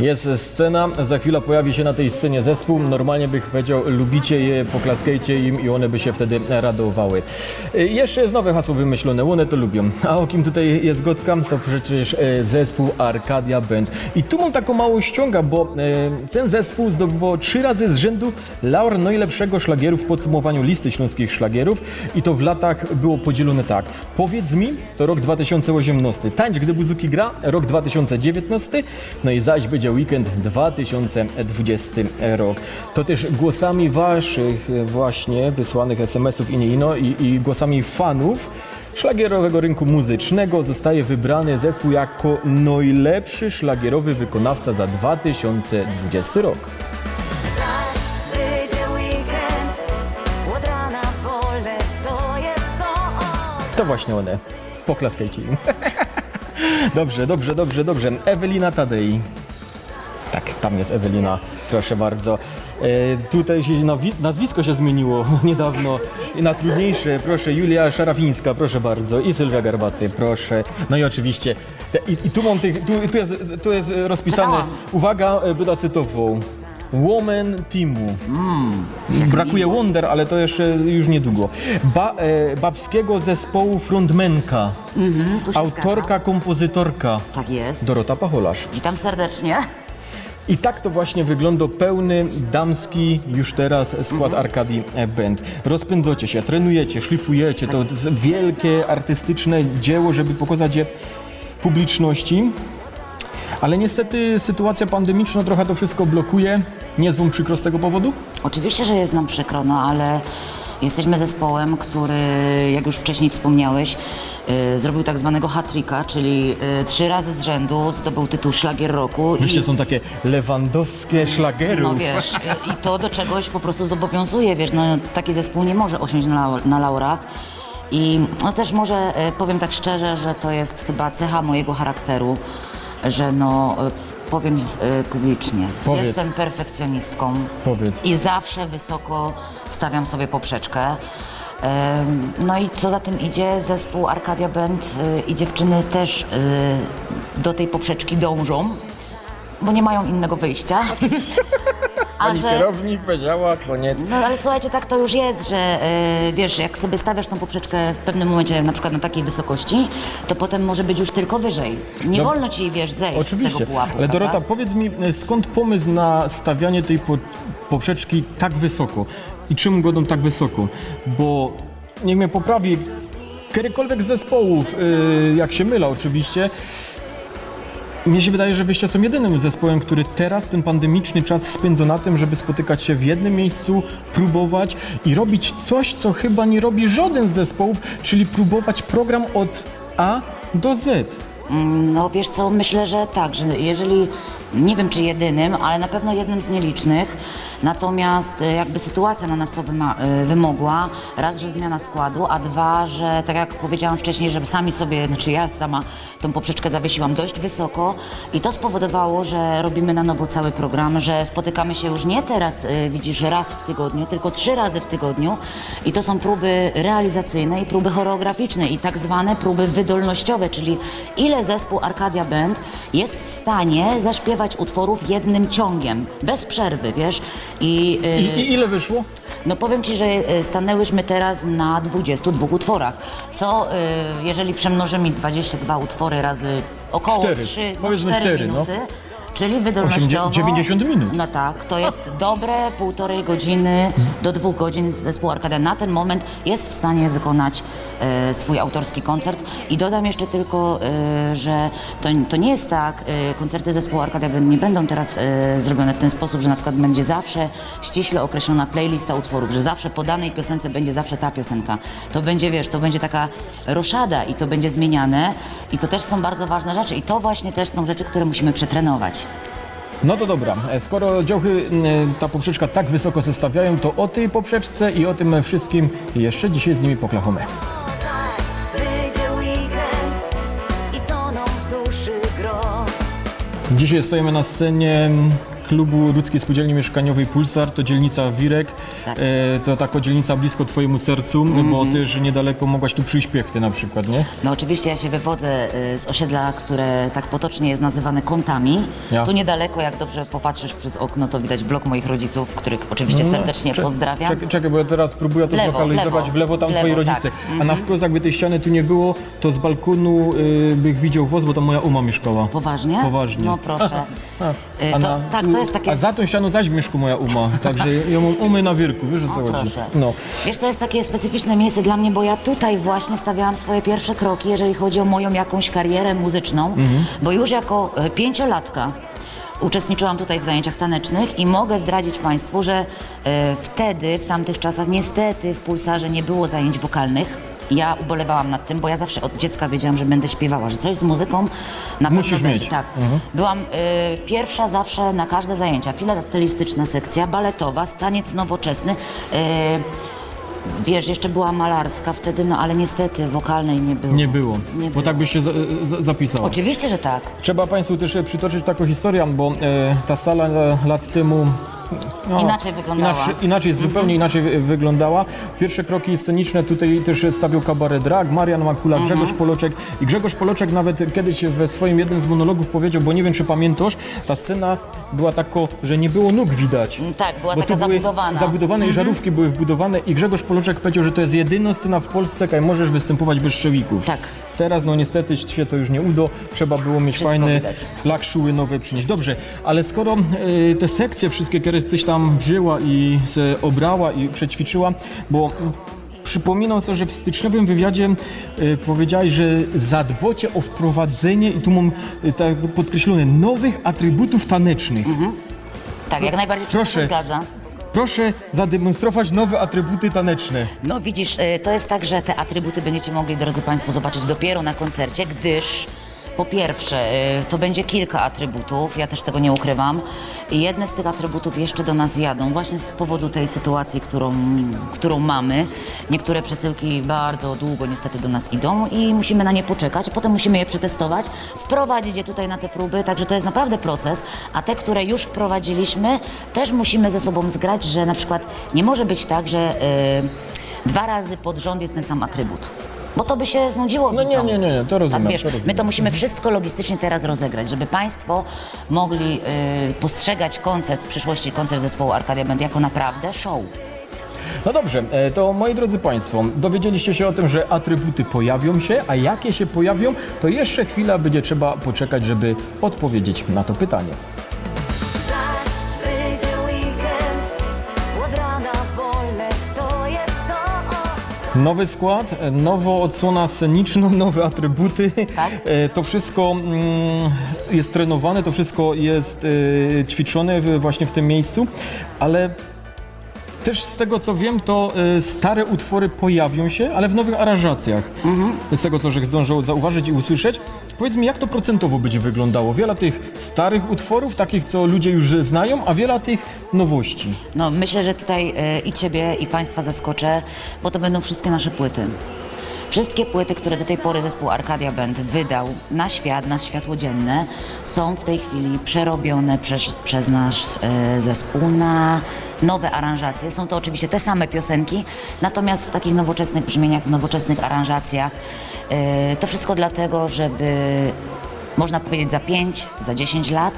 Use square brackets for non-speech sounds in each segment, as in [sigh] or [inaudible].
Jest scena, za chwilę pojawi się na tej scenie zespół. Normalnie bych powiedział, lubicie je, poklaskajcie im i one by się wtedy radowały. Y, Jeszcze jest nowe hasło wymyślone, one to lubią. A o kim tutaj jest gotka? To przecież e, zespół Arcadia Band. I tu mam taką małą ściąga, bo e, ten zespół zdobywał trzy razy z rzędu laur najlepszego szlagieru w podsumowaniu listy śląskich szlagierów i to w latach było podzielone tak. Powiedz mi, to rok 2018. Tańcz, gdy buzuki gra, rok 2019. No i zaś będzie weekend 2020 rok. To też głosami waszych właśnie wysłanych SMS-ów i nie ino i, i głosami fanów szlagierowego rynku muzycznego zostaje wybrany zespół jako najlepszy szlagierowy wykonawca za 2020 rok. To właśnie one. Poklaskajcie im. [laughs] dobrze, dobrze, dobrze, dobrze. Ewelina Tadei. Tak, tam jest Ewelina, proszę bardzo. E, tutaj się nazwisko się zmieniło [laughs] niedawno I na trudniejsze, proszę, Julia Szarafińska, proszę bardzo i Sylwia Garbaty, proszę. No i oczywiście, te, i, i tu mam tych, tu, tu, jest, tu jest rozpisane, uwaga, e, będę cytował. Woman Teamu. Brakuje Wonder, ale to jeszcze już niedługo. Ba, e, babskiego zespołu frontmenka. Tu się Autorka, zgadzam. kompozytorka. Tak jest. Dorota Pacholarz. Witam serdecznie. I tak to właśnie wygląda pełny damski już teraz skład Arkadii Band. Rozpędzacie się, trenujecie, szlifujecie. To jest wielkie artystyczne dzieło, żeby pokazać je publiczności. Ale niestety sytuacja pandemiczna trochę to wszystko blokuje. Nie jest wam przykro z tego powodu? Oczywiście, że jest nam przykro, no ale jesteśmy zespołem, który, jak już wcześniej wspomniałeś, y, zrobił tak zwanego hat-tricka, czyli y, trzy razy z rzędu zdobył tytuł Szlagier Roku. Wyście i, są takie lewandowskie szlagerów. no wiesz, y, i to do czegoś po prostu zobowiązuje, wiesz, no taki zespół nie może osiąść na, na laurach. I no też może powiem tak szczerze, że to jest chyba cecha mojego charakteru, że no powiem y, publicznie. Powiedz. Jestem perfekcjonistką. Powiedz. I zawsze wysoko stawiam sobie poprzeczkę. No i co za tym idzie, zespół Arcadia Band y, i dziewczyny też y, do tej poprzeczki dążą, bo nie mają innego wyjścia. [laughs] Pani że, kierownik powiedziała, koniec. no ale słuchajcie, tak to już jest, że y, wiesz, jak sobie stawiasz tą poprzeczkę w pewnym momencie, na przykład na takiej wysokości, to potem może być już tylko wyżej. Nie No, wolno ci, wiesz, zejść z Oczywiście, tego pułapu. ale Dorota, prawda? powiedz mi, e, skąd pomysł na stawianie tej po, poprzeczki tak wysoko? I czym godą tak wysoko? Bo, niech mnie poprawi, którykolwiek z zespołów, y, jak się mylę oczywiście, mnie się wydaje, że wyście są jedynym zespołem, który teraz ten pandemiczny czas spędza na tym, żeby spotykać się w jednym miejscu, próbować i robić coś, co chyba nie robi żaden z zespołów, czyli próbować program od A do Z. No wiesz co, myślę, że tak, że jeżeli, nie wiem czy jedynym, ale na pewno jednym z nielicznych, natomiast e, jakby sytuacja na nas to e, wymogła, raz, że zmiana składu, a dwa, że tak jak powiedziałam wcześniej, że sami sobie, znaczy ja sama tą poprzeczkę zawiesiłam dość wysoko i to spowodowało, że robimy na nowo cały program, że spotykamy się już nie teraz, e, widzisz, raz w tygodniu, tylko trzy razy w tygodniu. I to są próby realizacyjne i próby choreograficzne i tak zwane próby wydolnościowe, czyli ile zespół Arcadia Band jest w stanie zaśpiewać utworów jednym ciągiem, bez przerwy, wiesz? I, y, I, ile wyszło? no powiem Ci, że y, stanęłyśmy teraz na 22 utworach, co y, jeżeli przemnożymy 22 utwory razy około Cztery. 3, no, Powiedzmy 4 cztery, no. Czyli wydolnościowo... 90 minut. No tak, to jest dobre półtorej godziny do dwóch godzin zespół Arkadia na ten moment jest w stanie wykonać e, swój autorski koncert i dodam jeszcze tylko, e, że to, to nie jest tak, e, koncerty zespołu Arkadia ben- nie będą teraz e, zrobione w ten sposób, że na przykład będzie zawsze ściśle określona playlista utworów, że zawsze po danej piosence będzie zawsze ta piosenka. To będzie, wiesz, to będzie taka roszada i to będzie zmieniane i to też są bardzo ważne rzeczy i to właśnie też są rzeczy, które musimy przetrenować. No to dobra, e, skoro działchy e, ta poprzeczka tak wysoko zestawiają, to o tej poprzeczce i o tym wszystkim jeszcze dzisiaj z nimi gro. Dzisiaj stoimy na scenie klubu Ludzkiej Spółdzielni Mieszkaniowej Pulsar, to dzielnica Wirek, Tak. e, to taka dzielnica blisko twojemu sercu, Mhm. bo też niedaleko mogłaś tu przyjść piechty na przykład, nie? No oczywiście ja się wywodzę y, z osiedla, które tak potocznie jest nazywane kątami. Ja. Tu niedaleko, jak dobrze popatrzysz przez okno, to widać blok moich rodziców, których oczywiście serdecznie No, Cze- pozdrawiam. Czekaj, czekaj, bo ja teraz próbuję to lewo, zlokalizować. w W lewo. lewo tam W twoi lewo, rodzice. tak. A na wprost jakby tej ściany tu nie było, to z balkonu y, bych widział woz, bo tam moja uma mieszkała. Poważnie? Poważnie. No proszę. [laughs] Y, A to, na- tak, to jest takie... A za tą ścianą zaś mieszka moja uma, także mam umy na wierku, wiesz o co O, chodzi? proszę. No. Wiesz, to jest takie specyficzne miejsce dla mnie, bo ja tutaj właśnie stawiałam swoje pierwsze kroki, jeżeli chodzi o moją jakąś karierę muzyczną, Mhm. bo już jako e, pięciolatka uczestniczyłam tutaj w zajęciach tanecznych i mogę zdradzić Państwu, że e, wtedy, w tamtych czasach, niestety w Pulsarze nie było zajęć wokalnych. Ja ubolewałam nad tym, bo ja zawsze od dziecka wiedziałam, że będę śpiewała, że coś z muzyką na Musisz pewno mieć. Tak. Byłam y, pierwsza zawsze na każde zajęcia. Filatelistyczna sekcja, baletowa, staniec nowoczesny. Y, wiesz, jeszcze była malarska wtedy, no ale niestety wokalnej nie było. Nie było, Nie bo było. tak byś się za, za, zapisała. Oczywiście, że tak. Trzeba Państwu też przytoczyć taką historię, bo e, ta sala e, lat temu. No, Inaczej wyglądała. Inaczej, inaczej zupełnie inaczej wy- wyglądała. Pierwsze kroki sceniczne tutaj też stawiał kabaret drag, Marian Makula, Grzegorz Poloczek. I Grzegorz Poloczek nawet kiedyś we swoim jednym z monologów powiedział, bo nie wiem czy pamiętasz, ta scena była tako, że nie było nóg widać. Mm, Tak, była Bo taka zabudowana. Zabudowane i żarówki były wbudowane i Grzegorz Poloczek powiedział, że to jest jedyna scena w Polsce, kaj możesz występować bez szczewików. Tak. Teraz no niestety się to już nie uda, trzeba było mieć Wszystko fajne widać. lakszuły nowe przynieść. Dobrze, ale skoro e, te sekcje wszystkie, które tyś tam wzięła i se obrała i przećwiczyła, bo przypominam sobie, że w styczniowym wywiadzie e, powiedziałeś, że zadbocie o wprowadzenie, i tu mam e, tak podkreślone, nowych atrybutów tanecznych. Tak, jak najbardziej wszystko Proszę. się zgadza. Proszę zademonstrować nowe atrybuty taneczne. No widzisz, y, to jest tak, że te atrybuty będziecie mogli, drodzy Państwo, zobaczyć dopiero na koncercie, gdyż po pierwsze, y, to będzie kilka atrybutów, ja też tego nie ukrywam. I jedne z tych atrybutów jeszcze do nas jadą, właśnie z powodu tej sytuacji, którą, którą mamy. Niektóre przesyłki bardzo długo niestety do nas idą i musimy na nie poczekać, potem musimy je przetestować, wprowadzić je tutaj na te próby, także to jest naprawdę proces. A te, które już wprowadziliśmy, też musimy ze sobą zgrać, że na przykład nie może być tak, że y, dwa razy pod rząd jest ten sam atrybut. Bo to by się znudziło. No nie, widzom. nie, nie, nie, to rozumiem, Tak, wiesz, to rozumiem. my to musimy wszystko logistycznie teraz rozegrać, żeby Państwo mogli y, postrzegać koncert, w przyszłości koncert zespołu Arkadia Band jako naprawdę show. No dobrze, e, to moi drodzy Państwo, dowiedzieliście się o tym, że atrybuty pojawią się, a jakie się pojawią, to jeszcze chwila będzie trzeba poczekać, żeby odpowiedzieć na to pytanie. Nowy skład, e, nowa odsłona sceniczna, [laughs] nowe atrybuty. Tak. E, To wszystko mm, jest trenowane, to wszystko jest e, ćwiczone właśnie w tym miejscu, ale też z tego co wiem, to e, stare utwory pojawią się, ale w nowych aranżacjach. Z tego co żech zdążył zauważyć i usłyszeć. Powiedz mi, jak to procentowo będzie wyglądało? Wiele tych starych utworów, takich co ludzie już znają, a wiele tych nowości. No, myślę, że tutaj e, i Ciebie, i Państwa zaskoczę, bo to będą wszystkie nasze płyty. Wszystkie płyty, które do tej pory zespół Arcadia Band wydał na świat, na światło dzienne, są w tej chwili przerobione przez, przez nasz e, zespół na nowe aranżacje. Są to oczywiście te same piosenki, natomiast w takich nowoczesnych brzmieniach, w nowoczesnych aranżacjach. E, to wszystko dlatego, żeby można powiedzieć za 5, za 10 lat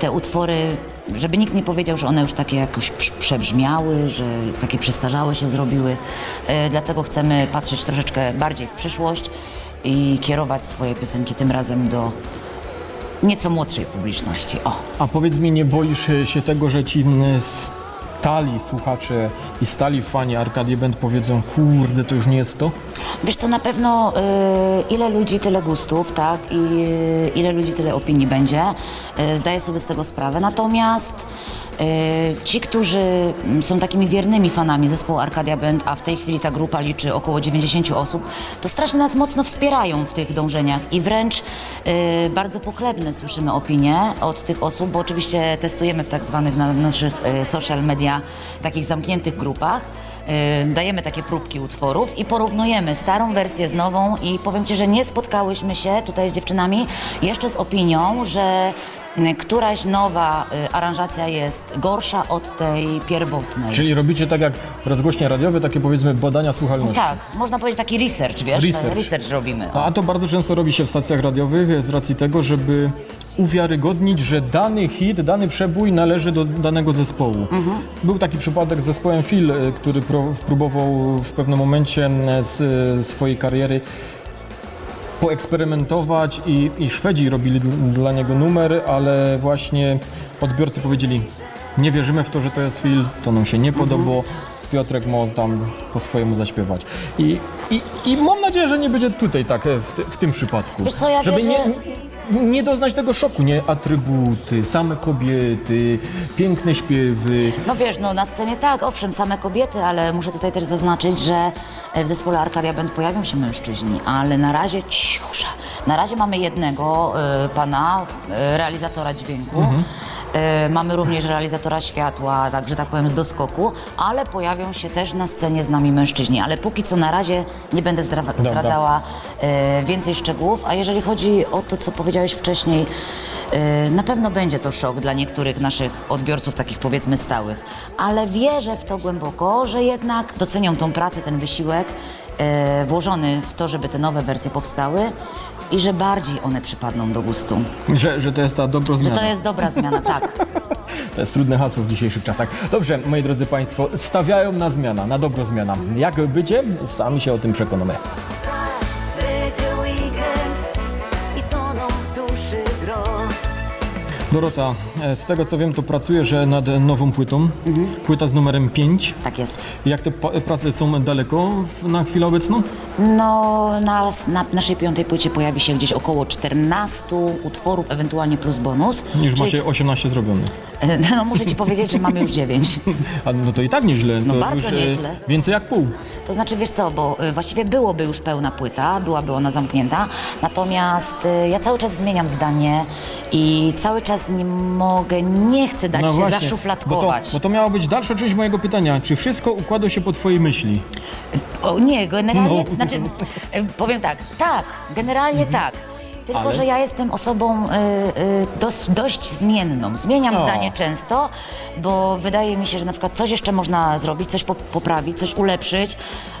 te utwory, żeby nikt nie powiedział, że one już takie jakoś prz- przebrzmiały, że takie przestarzałe się zrobiły. E, dlatego chcemy patrzeć troszeczkę bardziej w przyszłość i kierować swoje piosenki tym razem do nieco młodszej publiczności. O. A powiedz mi, nie boisz się tego, że ci mm, stali słuchacze i stali fani Arkadii Band powiedzą, kurde, to już nie jest to? Wiesz co, na pewno y, ile ludzi, tyle gustów, tak? I y, ile ludzi, tyle opinii będzie. Y, zdaję sobie z tego sprawę. Natomiast y, ci, którzy mm, są takimi wiernymi fanami zespołu Arcadia Band, a w tej chwili ta grupa liczy około 90 osób, to strasznie nas mocno wspierają w tych dążeniach i wręcz y, bardzo pochlebne słyszymy opinie od tych osób, bo oczywiście testujemy w tak zwanych na naszych y, social media, takich zamkniętych grupach. Y, dajemy takie próbki utworów i porównujemy starą wersję z nową i powiem Ci, że nie spotkałyśmy się tutaj z dziewczynami jeszcze z opinią, że y, któraś nowa y, aranżacja jest gorsza od tej pierwotnej. Czyli robicie tak jak rozgłośnie radiowe, takie powiedzmy badania słuchalności. Tak, można powiedzieć taki research, wiesz? Research. research robimy. A to bardzo często robi się w stacjach radiowych z racji tego, żeby uwiarygodnić, że dany hit, dany przebój należy do danego zespołu. Był taki przypadek z zespołem Phil, y, który próbował w pewnym momencie e, z e, swojej kariery poeksperymentować i, i Szwedzi robili dl- dla niego numer, ale właśnie odbiorcy powiedzieli nie wierzymy w to, że to jest Phil, to nam się nie podobało. Piotrek ma tam po swojemu zaśpiewać. I, i, I mam nadzieję, że nie będzie tutaj tak e, w, ty, w tym przypadku. Wiesz co, ja Żeby wierzę- nie, nie doznać tego szoku, nie? Atrybuty, same kobiety, piękne śpiewy. No wiesz, no na scenie tak, owszem, same kobiety, ale muszę tutaj też zaznaczyć, że w zespole Arcadia Band pojawią się mężczyźni, ale na razie ciusza. Na razie mamy jednego y, pana, y, realizatora dźwięku. Y, mamy również realizatora światła, tak, że tak powiem, z doskoku, ale pojawią się też na scenie z nami mężczyźni. Ale póki co na razie nie będę zdra- zdradzała y, więcej szczegółów. A jeżeli chodzi o to, co powiedziałeś wcześniej, y, na pewno będzie to szok dla niektórych naszych odbiorców, takich powiedzmy stałych. Ale wierzę w to głęboko, że jednak docenią tą pracę, ten wysiłek włożony w to, żeby te nowe wersje powstały i że bardziej one przypadną do gustu. Że, że to jest ta dobra Że zmiana. to jest dobra zmiana, [laughs] tak. To jest trudne hasło w dzisiejszych czasach. Dobrze, moi drodzy Państwo, stawiają na zmiana, na dobro zmiana. Jak będzie? Sami się o tym przekonamy. Dorota, e, z tego co wiem, to pracujesz e, nad nową płytą. Płyta z numerem 5. Tak jest. Jak te prace są daleko na chwilę obecną? No, na, na naszej piątej płycie pojawi się gdzieś około 14 utworów, ewentualnie plus bonus. Już Czyli- macie 18 zrobione. [laughs] No, muszę ci powiedzieć, że mamy już 9. [laughs] A no to i tak nieźle. No to bardzo już, e, nieźle. Więcej jak pół. To znaczy, wiesz co, bo właściwie byłoby już pełna płyta, byłaby ona zamknięta, natomiast ja cały czas zmieniam zdanie i cały czas nie mogę, nie chcę dać się No Bo to, zaszufladkować. bo to miała być dalsza część mojego pytania. Czy wszystko układa się po Twojej myśli? O, nie, generalnie, No. znaczy, y, powiem tak, tak, generalnie tak. Tylko, Ale? że ja jestem osobą y, y, dość, dość zmienną. Zmieniam zdanie często, bo wydaje mi się, że na przykład coś jeszcze można zrobić, coś po, poprawić, coś ulepszyć,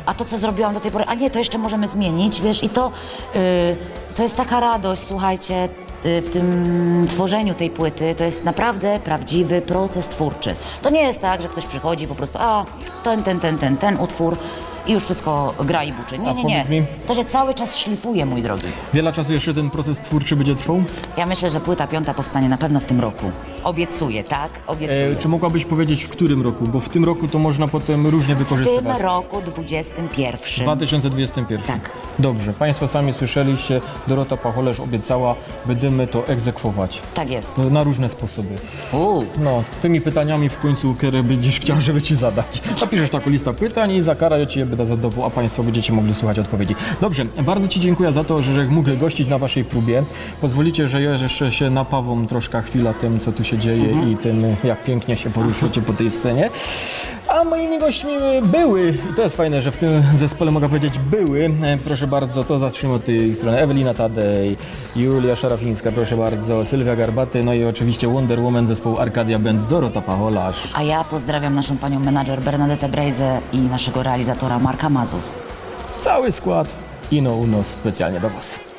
a to, co zrobiłam do tej pory, a nie, to jeszcze możemy zmienić, wiesz, i to, y, to jest taka radość, słuchajcie, w tym tworzeniu tej płyty, to jest naprawdę prawdziwy proces twórczy. To nie jest tak, że ktoś przychodzi po prostu, a ten, ten, ten, ten, ten utwór i już wszystko gra i buczy. Nie, nie, nie. mi- To, że cały czas szlifuje, mój drogi. Wiele czasu jeszcze ten proces twórczy będzie trwał? Ja myślę, że płyta piąta powstanie na pewno w tym roku. Obiecuję, tak? Obiecuję. E, czy mogłabyś powiedzieć w którym roku? Bo w tym roku to można potem różnie w tym roku 21. 2021. Tak. Dobrze, Państwo sami słyszeliście, Dorota Pacholerz obiecała, będziemy to egzekwować. Tak jest. Na różne sposoby. Uuu. No, tymi pytaniami w końcu, które będziesz chciał, żeby ci zadać. Napiszesz taką listę pytań i za karę ja ci je będę zadawał, a Państwo będziecie mogli słuchać odpowiedzi. Dobrze, bardzo Ci dziękuję za to, że mógł gościć na Waszej próbie. Pozwolicie, że ja jeszcze się napawam troszkę chwila tym, co tu się dzieje i tym, jak pięknie się poruszycie po tej scenie. A moimi gośćmi były, i to jest fajne, że w tym zespole mogę powiedzieć były, e, proszę bardzo, to zacznijmy od tej strony, Ewelina Tadej, Julia Szarafińska, proszę bardzo, Sylwia Garbaty, no i oczywiście Wonder Woman zespołu Arcadia Band, Dorota Pacholarz. A ja pozdrawiam naszą panią menadżer Bernadette Brejze i naszego realizatora Marka Mazów. Cały skład Ino Unos specjalnie do Was.